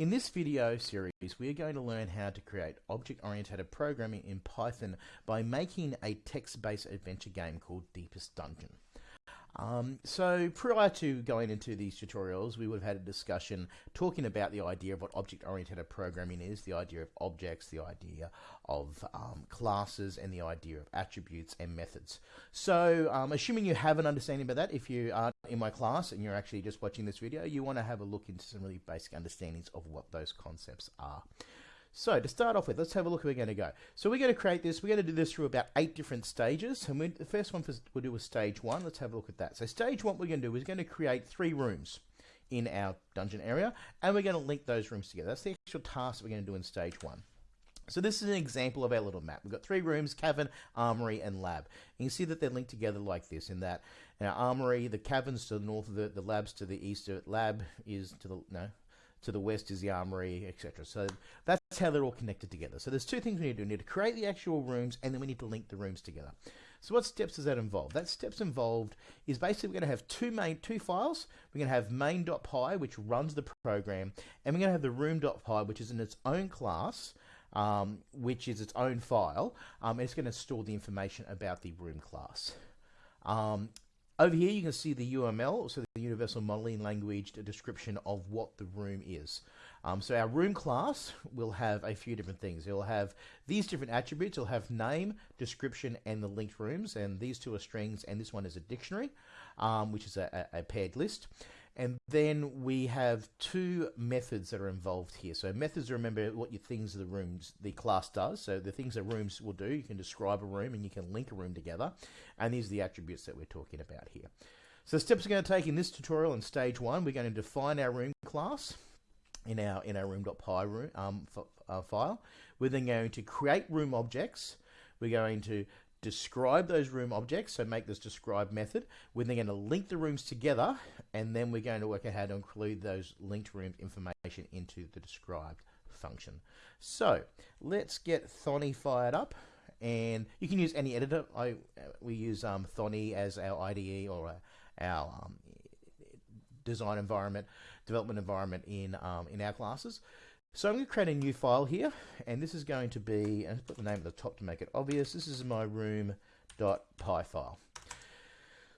In this video series, we are going to learn how to create object-oriented programming in Python by making a text-based adventure game called Deepest Dungeon. Um, so prior to going into these tutorials, we would have had a discussion talking about the idea of what object-oriented programming is, the idea of objects, the idea of um, classes, and the idea of attributes and methods. So um, assuming you have an understanding about that, if you are in my class and you're actually just watching this video, you want to have a look into some really basic understandings of what those concepts are. So to start off with, let's have a look where we're going to go. So we're going to create this, we're going to do this through about eight different stages. And we, the first one we'll do is stage one. Let's have a look at that. So stage one, we're going to do is going to create three rooms in our dungeon area, and we're going to link those rooms together. That's the actual task we're going to do in stage one. So this is an example of our little map. We've got three rooms, cavern, armory, and lab. And you see that they're linked together like this in that our armory, the caverns to the north of the, the labs to the east, of lab is to the, no, to the west is the armory, etc. So that's how they're all connected together. So there's two things we need to do. We need to create the actual rooms, and then we need to link the rooms together. So what steps does that involve? That steps involved is basically we're going to have two main two files. We're going to have main.py, which runs the program, and we're going to have the room.py, which is in its own class, um, which is its own file, um, it's going to store the information about the room class. Um, over here, you can see the UML, so the Universal Modeling Language description of what the room is. Um, so our room class will have a few different things. It'll have these different attributes. It'll have name, description, and the linked rooms. And these two are strings, and this one is a dictionary, um, which is a, a, paired list. And then we have two methods that are involved here. So methods remember what your things the rooms the class does. So the things that rooms will do, you can describe a room and you can link a room together. And these are the attributes that we're talking about here. So the steps we're going to take in this tutorial in stage one, we're going to define our room class in our in our room.py room, um, uh, file. We're then going to create room objects. We're going to describe those room objects, so make this describe method. We're then going to link the rooms together, and then we're going to work out how to include those linked room information into the described function. So let's get Thonny fired up, and you can use any editor. I we use um, Thonny as our IDE or our um, design environment, development environment in um, in our classes. So I'm going to create a new file here, and this is going to be, and put the name at the top to make it obvious, this is my room.py file.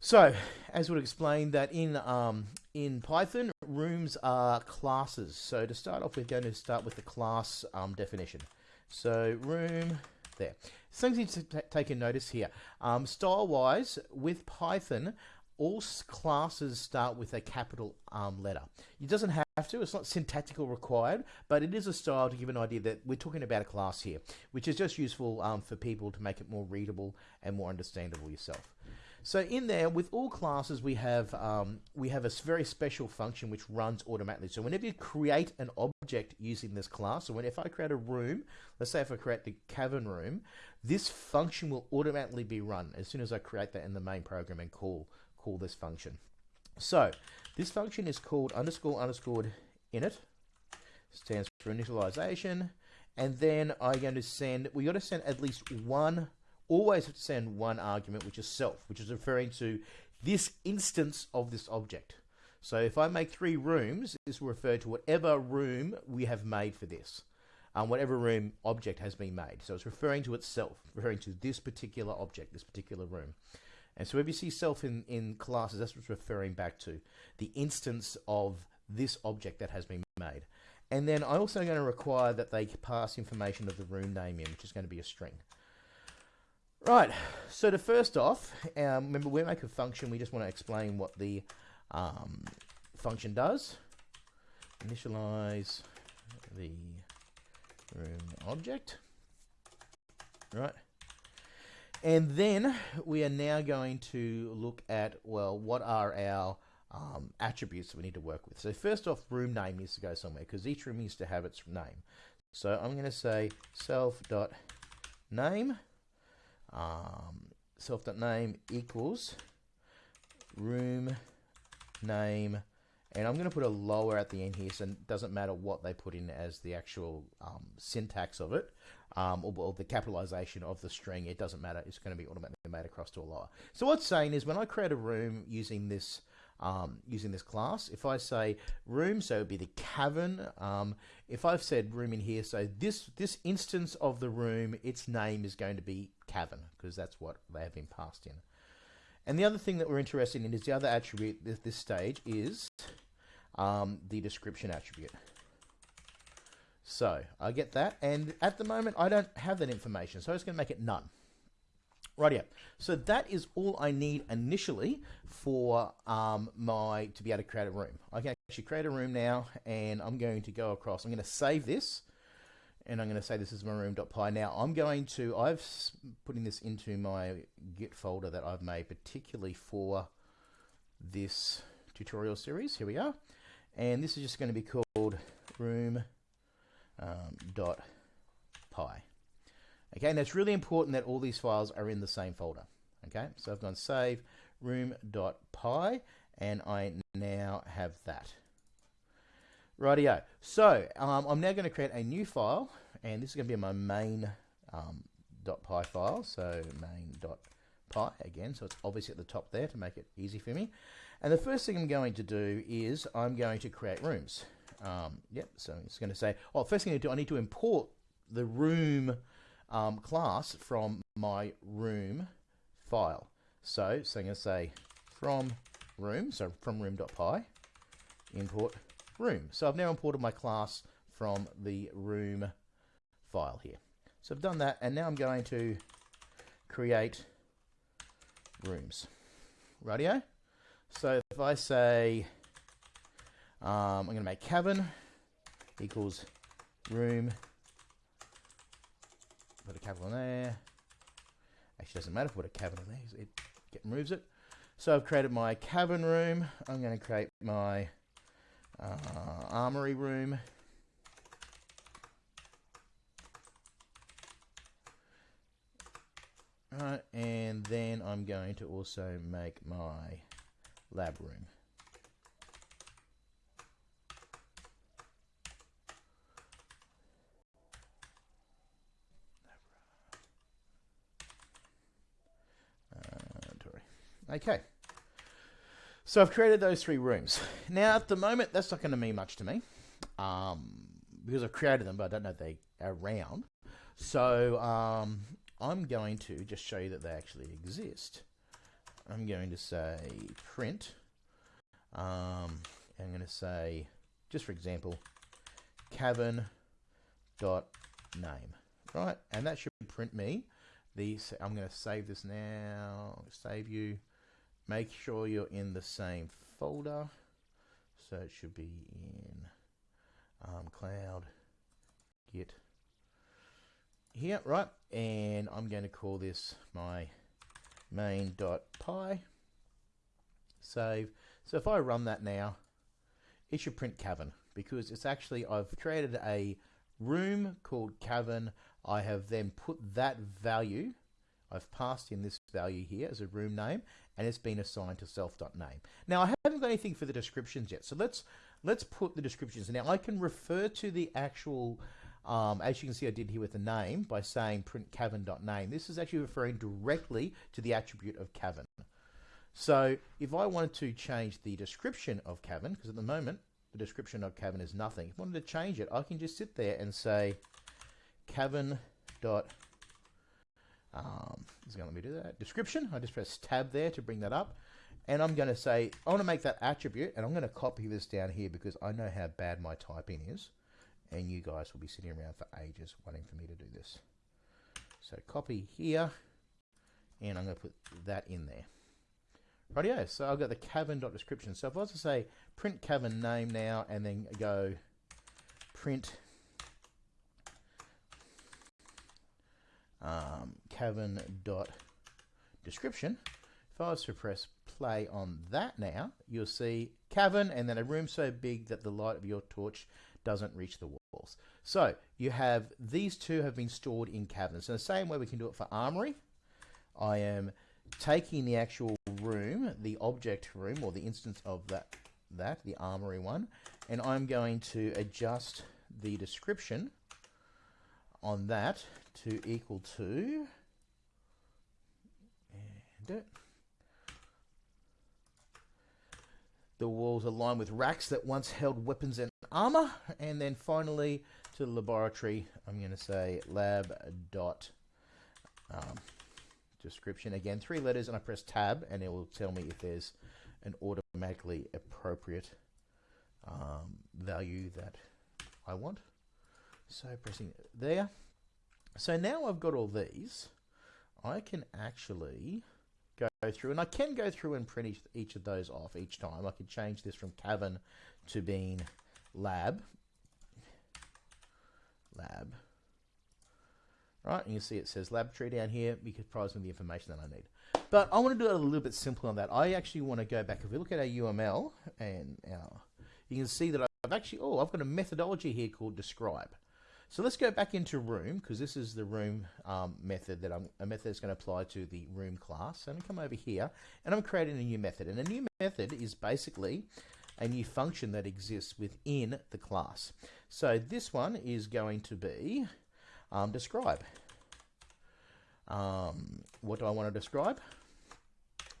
So, as would explain that in um, in Python, rooms are classes. So to start off, we're going to start with the class um, definition. So room, there. Things need to take a notice here. Um, Style-wise, with Python, all classes start with a capital um, letter. It doesn't have to, it's not syntactical required, but it is a style to give an idea that we're talking about a class here, which is just useful um, for people to make it more readable and more understandable yourself. So in there, with all classes, we have um, we have a very special function which runs automatically. So whenever you create an object using this class, so when if I create a room, let's say if I create the cavern room, this function will automatically be run as soon as I create that in the main program and call call this function. So this function is called underscore underscore init, stands for initialization, and then I'm going to send, we got to send at least one, always have to send one argument, which is self, which is referring to this instance of this object. So if I make three rooms, this will refer to whatever room we have made for this. Um, whatever room object has been made. So it's referring to itself, referring to this particular object, this particular room. And so if you see self in, in classes, that's what's referring back to the instance of this object that has been made. And then I'm also going to require that they pass information of the room name in, which is going to be a string. Right, so to first off, um, remember we make a function, we just want to explain what the um, function does. Initialize the room object. Right. And then we are now going to look at, well, what are our um, attributes that we need to work with. So first off, room name needs to go somewhere because each room needs to have its name. So I'm going to say self.name, um, self.name equals room name, and I'm going to put a lower at the end here, so it doesn't matter what they put in as the actual um, syntax of it um, or, or, the capitalization of the string, it doesn't matter. It's going to be automatically made across to a lower. So what's saying is when I create a room using this um, using this class. If I say room, so it would be the cavern. Um, if I've said room in here, so this this instance of the room, its name is going to be cavern because that's what they have been passed in. And the other thing that we're interested in is the other attribute at this stage is um, the description attribute. So I get that, and at the moment I don't have that information, so I'm just going to make it none. Right Rightio. So that is all I need initially for um, my to be able to create a room. I can actually create a room now, and I'm going to go across. I'm going to save this, and I'm going to say this is my room.py. Now I'm going to I've putting this into my Git folder that I've made particularly for this tutorial series. Here we are, and this is just going to be called room um, dot py. Okay, and it's really important that all these files are in the same folder. Okay, so I've gone save room.py and I now have that. Rightio. So um, I'm now going to create a new file and this is going to be my main um, .py file. So main.py again, so it's obviously at the top there to make it easy for me. And the first thing I'm going to do is I'm going to create rooms. Um, yep, so it's going to say, oh, first thing I do, I need to import the room um, class from my room file. So, so I'm going to say from room, so from room.py, import room. So I've now imported my class from the room file here. So I've done that, and now I'm going to create rooms. Radio. So if I say um, I'm going to make cabin equals room put a cabin in there. Actually, doesn't matter if I put a cabin in there. It, it removes it. So I've created my cabin room. I'm going to create my uh, armory room. Right, and then I'm going to also make my lab room. Okay. So I've created those three rooms. Now, at the moment, that's not going to mean much to me um, because I've created them, but I don't know if they are around. So um, I'm going to just show you that they actually exist. I'm going to say print. Um, I'm going to say, just for example, cavern dot name, right? And that should print me the. I'm going to save this now. Save you. Make sure you're in the same folder. So it should be in um, cloud git here, right? And I'm going to call this my main.py. Save. So if I run that now, it should print cavern because it's actually, I've created a room called cavern. I have then put that value I've passed in this value here as a room name and it's been assigned to self.name. Now I haven't got anything for the descriptions yet, so let's let's put the descriptions. Now I can refer to the actual, um, as you can see I did here with the name by saying print cavern.name. This is actually referring directly to the attribute of cavern. So if I wanted to change the description of cavern, because at the moment the description of cavern is nothing, if I wanted to change it, I can just sit there and say cavern.name um, it's going to let me do that. Description, I just press tab there to bring that up. And I'm going to say, I want to make that attribute, and I'm going to copy this down here because I know how bad my typing is. And you guys will be sitting around for ages waiting for me to do this. So copy here, and I'm going to put that in there. Rightio, so I've got the cavern.description. So if I was to say print cavern name now, and then go print um, cavern dot description. If I was to press play on that now, you'll see cavern and then a room so big that the light of your torch doesn't reach the walls. So you have these two have been stored in caverns. So the same way we can do it for armory. I am taking the actual room, the object room or the instance of that, that the armory one, and I'm going to adjust the description on that to equal to the walls are lined with racks that once held weapons and armor. And then finally, to the laboratory, I'm going to say lab dot um, description. Again, three letters, and I press tab, and it will tell me if there's an automatically appropriate um, value that I want. So pressing there. So now I've got all these, I can actually go through, and I can go through and print each, each of those off each time. I could change this from cavern to being lab. Lab. Right, and you see it says laboratory down here because it provides me the information that I need. But I want to do it a little bit simpler on that. I actually want to go back. If we look at our UML, and our, you can see that I've actually, oh, I've got a methodology here called describe. So let's go back into room because this is the room um, method that I'm a method that's going to apply to the room class. So I'm come over here and I'm creating a new method. And a new method is basically a new function that exists within the class. So this one is going to be um, describe. Um, what do I want to describe?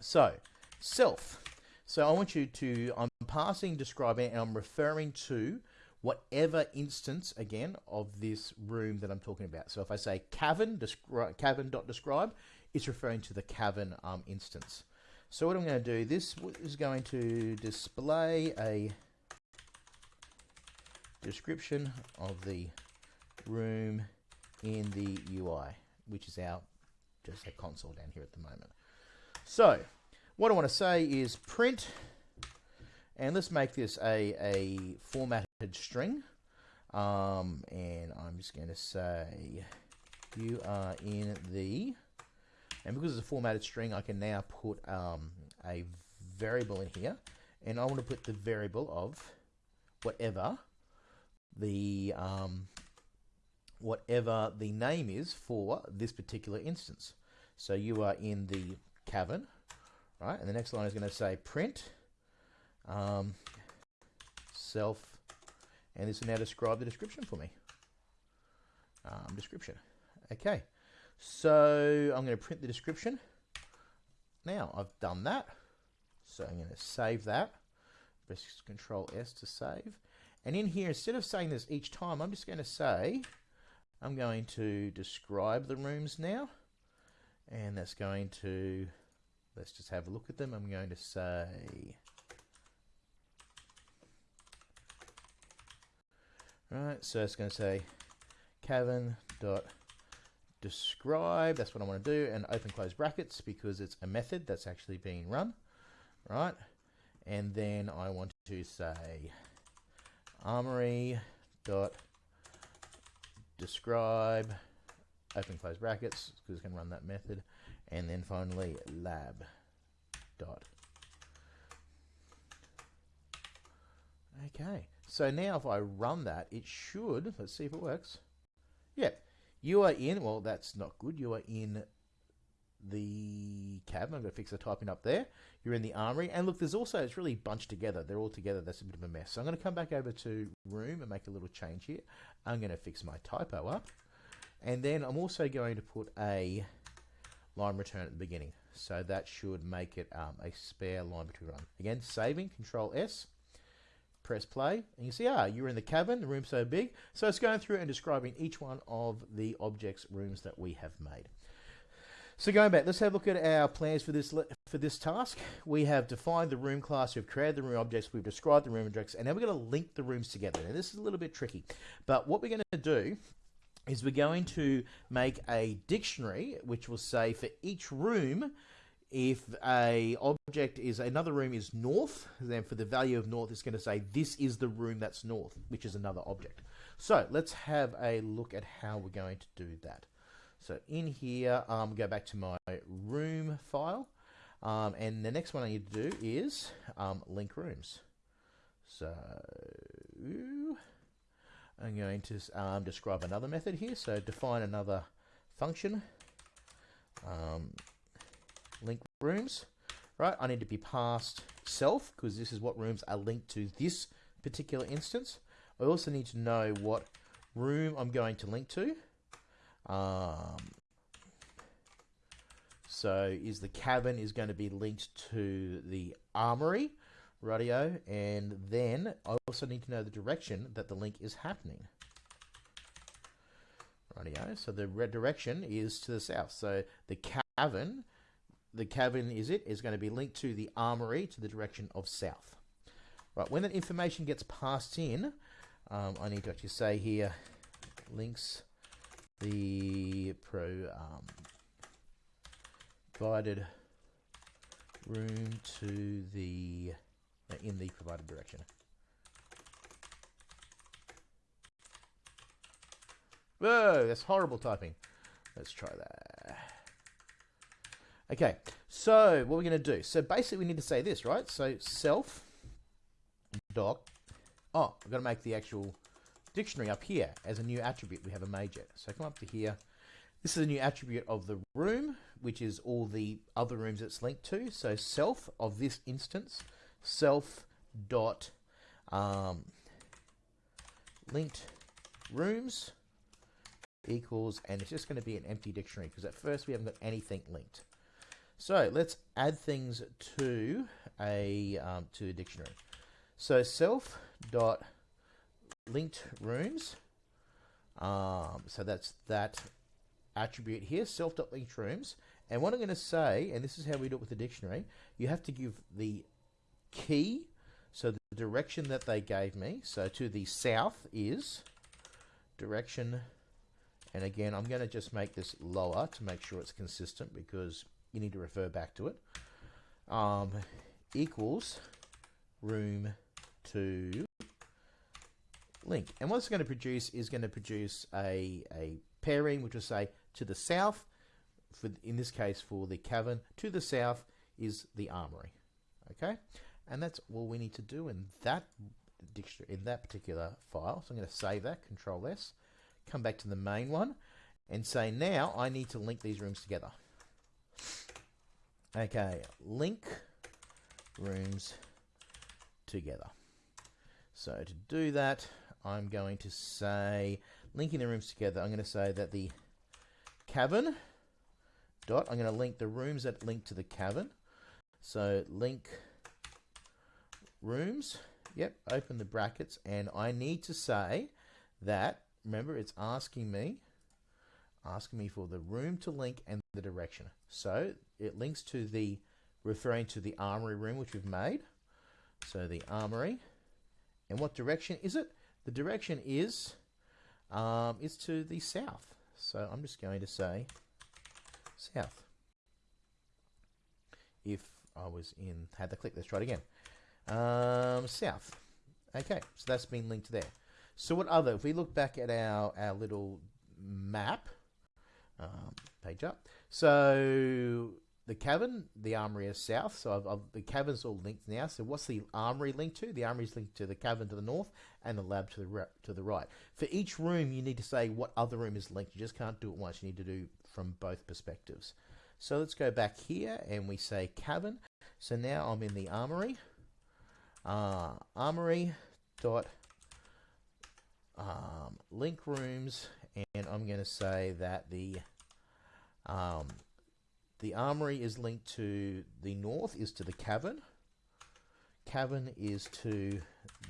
So self. So I want you to, I'm passing describing and I'm referring to whatever instance, again, of this room that I'm talking about. So if I say cavern, descri cavern.describe, it's referring to the cavern um, instance. So what I'm going to do, this is going to display a description of the room in the UI, which is our just a console down here at the moment. So what I want to say is print, and let's make this a, a formatted string. Um, and I'm just going to say you are in the, and because it's a formatted string, I can now put um, a variable in here, and I want to put the variable of whatever the um, whatever the name is for this particular instance. So you are in the cavern, right? And the next line is going to say print um, self, and this will now describe the description for me. Um, description. Okay, so I'm going to print the description. Now I've done that, so I'm going to save that. Press Control S to save. And in here, instead of saying this each time, I'm just going to say I'm going to describe the rooms now. And that's going to, let's just have a look at them. I'm going to say, right, so it's going to say cavern dot describe. That's what I want to do. And open close brackets because it's a method that's actually being run. Right. And then I want to say armory dot describe, open close brackets, because it's going to run that method, and then finally lab dot. Okay, so now if I run that, it should, let's see if it works. Yeah, you are in, well, that's not good. You are in the cab. I'm going to fix the typing up there. You're in the armory. And look, there's also, it's really bunched together. They're all together. That's a bit of a mess. So I'm going to come back over to room and make a little change here. I'm going to fix my typo up. And then I'm also going to put a line return at the beginning. So that should make it um, a spare line between run. Again, saving, Control S, press play, and you see, ah, you're in the cabin, the room's so big. So it's going through and describing each one of the objects, rooms that we have made. So going back, let's have a look at our plans for this for this task. We have defined the room class, we've created the room objects, we've described the room objects, and now we're going to link the rooms together. Now this is a little bit tricky, but what we're going to do is we're going to make a dictionary which will say for each room if a object is another room is north then for the value of north it's going to say this is the room that's north which is another object so let's have a look at how we're going to do that so in here, um, go back to my room file. Um, and the next one I need to do is um, link rooms. So I'm going to um, describe another method here. So define another function, um, link rooms. Right, I need to be past self because this is what rooms are linked to this particular instance. I also need to know what room I'm going to link to. Um, so is the cabin is going to be linked to the armory, radio, and then I also need to know the direction that the link is happening. Radio, so the red direction is to the south. So the cavern, the cavern is it, is going to be linked to the armory to the direction of south. Right, when that information gets passed in, um, I need to actually say here, links the pro um, provided room to the uh, in the provided direction. Whoa, that's horrible typing. Let's try that. Okay, so what we're going to do. So basically we need to say this, right? So self doc. Oh, I've got to make the actual dictionary up here as a new attribute. We have a major. So come up to here. This is a new attribute of the room, which is all the other rooms it's linked to. So self of this instance, self dot um, linked rooms equals, and it's just going to be an empty dictionary because at first we haven't got anything linked. So let's add things to a um, to a dictionary. So self dot linked rooms. Um, so that's that attribute here, self dot linked rooms. And what I'm going to say, and this is how we do it with the dictionary, you have to give the key, so the direction that they gave me. So to the south is direction, and again, I'm going to just make this lower to make sure it's consistent because you need to refer back to it. Um, equals room to link. And what it's going to produce is going to produce a, a pairing, which will say to the south, for in this case for the cavern, to the south is the armory. Okay, and that's all we need to do in that dictionary in that particular file. So I'm going to save that, Control S, come back to the main one, and say now I need to link these rooms together. Okay, link rooms together. So to do that, I'm going to say, linking the rooms together, I'm going to say that the cavern dot, I'm going to link the rooms that link to the cavern. So link rooms, yep, open the brackets, and I need to say that, remember, it's asking me, asking me for the room to link and the direction. So it links to the, referring to the armory room, which we've made. So the armory, and what direction is it? The direction is um, is to the south. So I'm just going to say south. If I was in, had the click, let's try it again. Um, south. Okay, so that's been linked there. So what other, if we look back at our, our little map, um, page up. So the cavern, the armory is south, so I've, I've, the cavern's all linked now. So what's the armory linked to? The armory is linked to the cavern to the north and the lab to the to the right. For each room, you need to say what other room is linked. You just can't do it once. You need to do from both perspectives. So let's go back here and we say cavern. So now I'm in the armory. Uh, armory dot um, link rooms, and I'm going to say that the um, the armory is linked to the north, is to the cavern. Cavern is to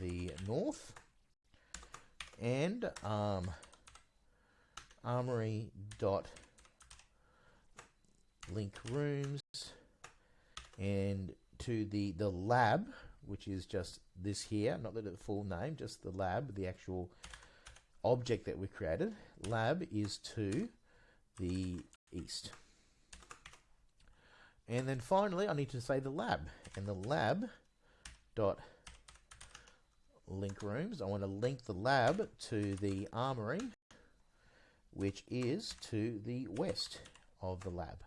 the north. And um, armory dot link rooms and to the the lab which is just this here not the full name just the lab the actual object that we created lab is to the east and then finally, I need to say the lab. And the lab dot link rooms. I want to link the lab to the armory, which is to the west of the lab.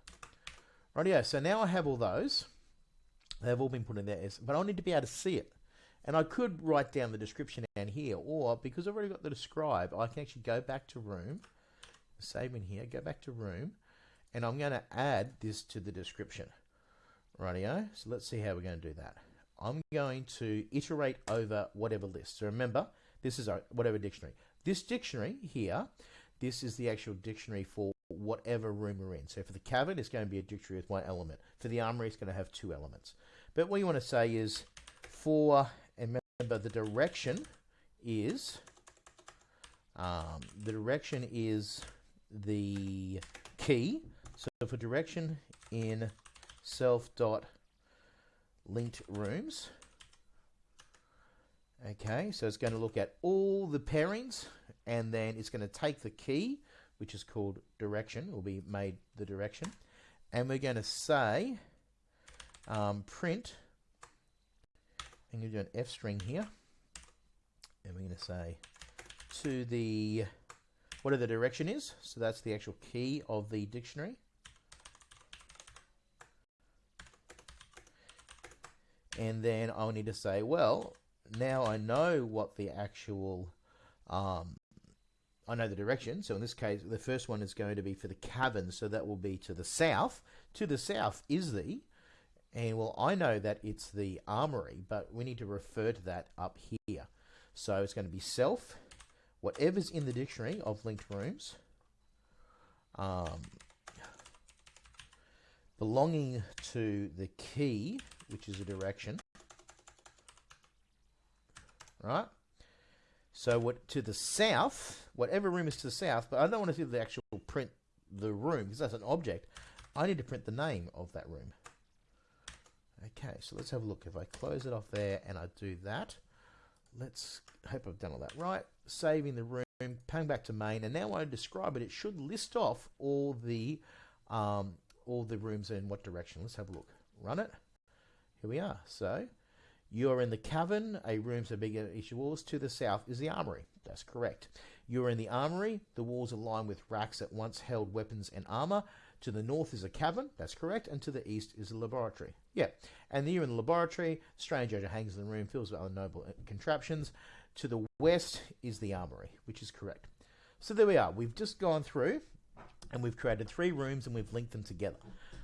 Rightio, so now I have all those. They've all been put in there, but I need to be able to see it. And I could write down the description down here, or because I've already got the describe, I can actually go back to room, save in here, go back to room, and I'm going to add this to the description. Rightio, so let's see how we're going to do that. I'm going to iterate over whatever list. So remember, this is our whatever dictionary. This dictionary here, this is the actual dictionary for whatever room we're in. So for the cavern, it's going to be a dictionary with one element. For the armory, it's going to have two elements. But what you want to say is for, and remember the direction is, um, the direction is the key. So for direction in self dot linked rooms, okay, so it's going to look at all the pairings and then it's going to take the key, which is called direction, will be made the direction, and we're going to say um, print, I'm going to do an F string here, and we're going to say to the whatever the direction is, so that's the actual key of the dictionary. And then I'll need to say, well, now I know what the actual, um, I know the direction. So in this case, the first one is going to be for the cavern. So that will be to the south. To the south is the, and well, I know that it's the armory, but we need to refer to that up here. So it's going to be self whatever's in the dictionary of linked rooms um, belonging to the key, which is a direction, right? So what to the south, whatever room is to the south, but I don't want to do the actual print the room because that's an object. I need to print the name of that room. Okay, so let's have a look. If I close it off there and I do that, let's hope I've done all that right. Saving the room, pang back to main, and now when I describe it, it should list off all the um, all the rooms in what direction. Let's have a look. Run it. Here we are. So you're in the cavern, a room so big as each walls. To the south is the armory. That's correct. You're in the armory. The walls are lined with racks that once held weapons and armor. To the north is a cavern. That's correct. And to the east is a laboratory. Yeah. And you're in the laboratory. Strange odor hangs in the room, fills with other noble contraptions. To the west is the armory, which is correct. So there we are. We've just gone through and we've created three rooms and we've linked them together.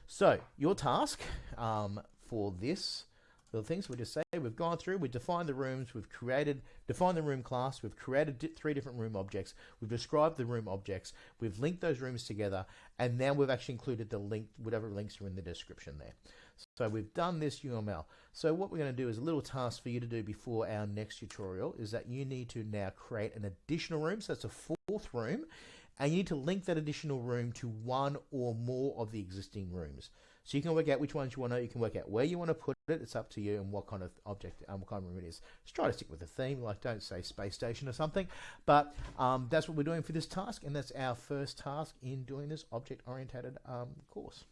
So your task um, for this little things we just say we've gone through, we've defined the rooms, we've created, defined the room class, we've created three different room objects, we've described the room objects, we've linked those rooms together, and now we've actually included the link, whatever links are in the description there. So we've done this UML. So what we're going to do is a little task for you to do before our next tutorial is that you need to now create an additional room. So that's a fourth room and you need to link that additional room to one or more of the existing rooms. So you can work out which ones you want to, you can work out where you want to put it, it's up to you and what kind of object, um, what kind of room it is. Just try to stick with the theme, like don't say space station or something, but um, that's what we're doing for this task and that's our first task in doing this object-oriented um, course.